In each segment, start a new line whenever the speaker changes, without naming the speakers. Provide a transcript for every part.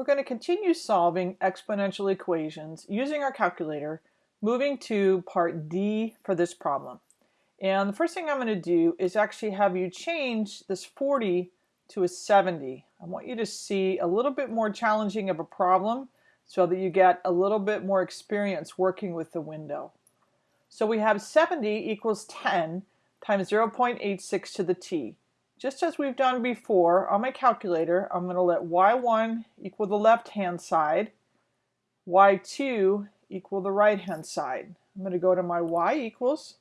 we're going to continue solving exponential equations using our calculator, moving to part D for this problem. And the first thing I'm going to do is actually have you change this 40 to a 70. I want you to see a little bit more challenging of a problem so that you get a little bit more experience working with the window. So we have 70 equals 10 times 0.86 to the t. Just as we've done before, on my calculator, I'm going to let y1 equal the left-hand side, y2 equal the right-hand side. I'm going to go to my y equals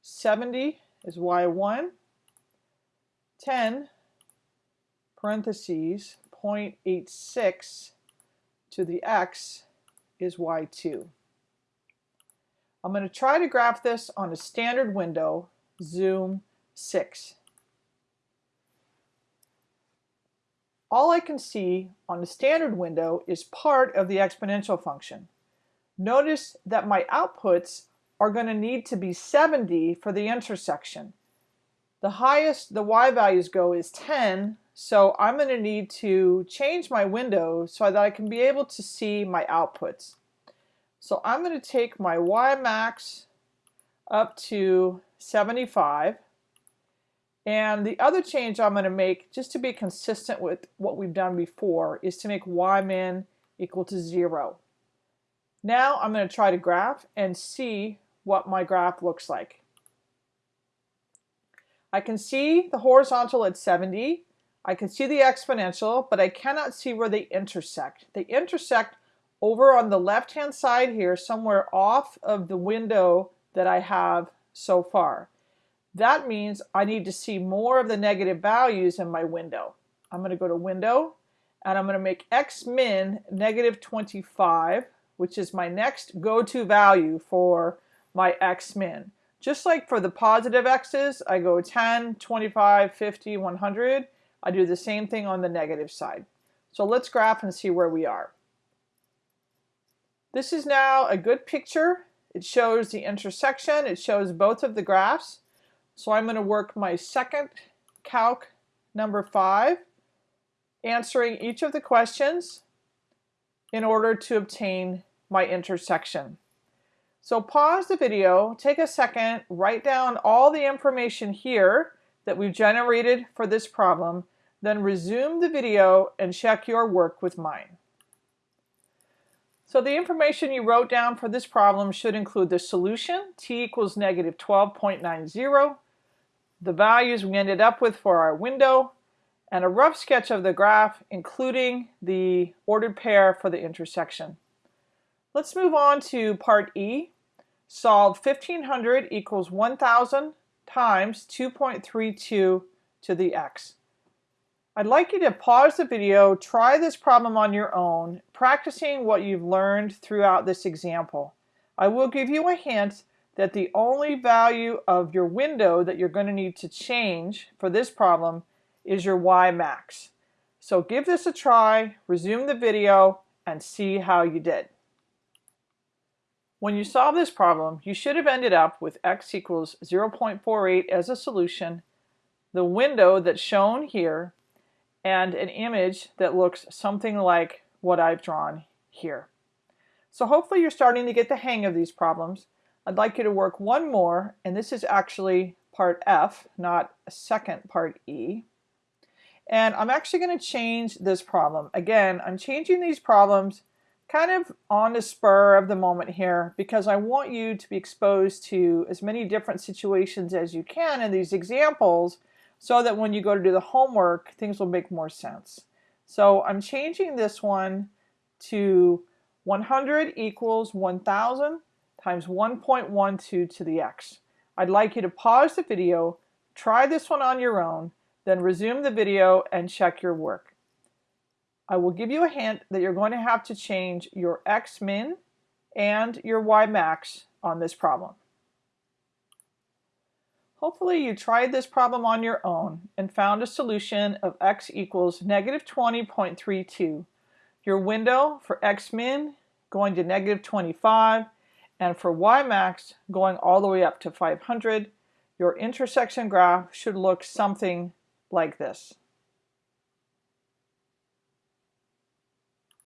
70 is y1, 10 parentheses 0.86 to the x is y2. I'm going to try to graph this on a standard window, zoom 6. All I can see on the standard window is part of the exponential function. Notice that my outputs are going to need to be 70 for the intersection. The highest the y values go is 10, so I'm going to need to change my window so that I can be able to see my outputs. So I'm going to take my y max up to 75 and the other change I'm going to make, just to be consistent with what we've done before, is to make y min equal to 0. Now I'm going to try to graph and see what my graph looks like. I can see the horizontal at 70. I can see the exponential, but I cannot see where they intersect. They intersect over on the left-hand side here, somewhere off of the window that I have so far. That means I need to see more of the negative values in my window. I'm going to go to Window, and I'm going to make X min negative 25, which is my next go-to value for my X min. Just like for the positive X's, I go 10, 25, 50, 100. I do the same thing on the negative side. So let's graph and see where we are. This is now a good picture. It shows the intersection. It shows both of the graphs. So I'm going to work my second calc number five, answering each of the questions in order to obtain my intersection. So pause the video, take a second, write down all the information here that we've generated for this problem, then resume the video and check your work with mine. So the information you wrote down for this problem should include the solution, t equals negative 12.90, the values we ended up with for our window, and a rough sketch of the graph, including the ordered pair for the intersection. Let's move on to part E. Solve 1500 equals 1000 times 2.32 to the x. I'd like you to pause the video, try this problem on your own, practicing what you've learned throughout this example. I will give you a hint that the only value of your window that you're going to need to change for this problem is your Y max. So give this a try, resume the video, and see how you did. When you solve this problem, you should have ended up with x equals 0.48 as a solution, the window that's shown here, and an image that looks something like what I've drawn here. So hopefully you're starting to get the hang of these problems. I'd like you to work one more, and this is actually part F, not a second part E. And I'm actually going to change this problem. Again, I'm changing these problems kind of on the spur of the moment here because I want you to be exposed to as many different situations as you can in these examples so that when you go to do the homework, things will make more sense. So I'm changing this one to 100 equals 1000 times 1.12 to the x. I'd like you to pause the video, try this one on your own, then resume the video and check your work. I will give you a hint that you're going to have to change your x min and your y max on this problem. Hopefully you tried this problem on your own and found a solution of x equals negative 20.32. Your window for x min going to negative 25 and for y max going all the way up to 500, your intersection graph should look something like this.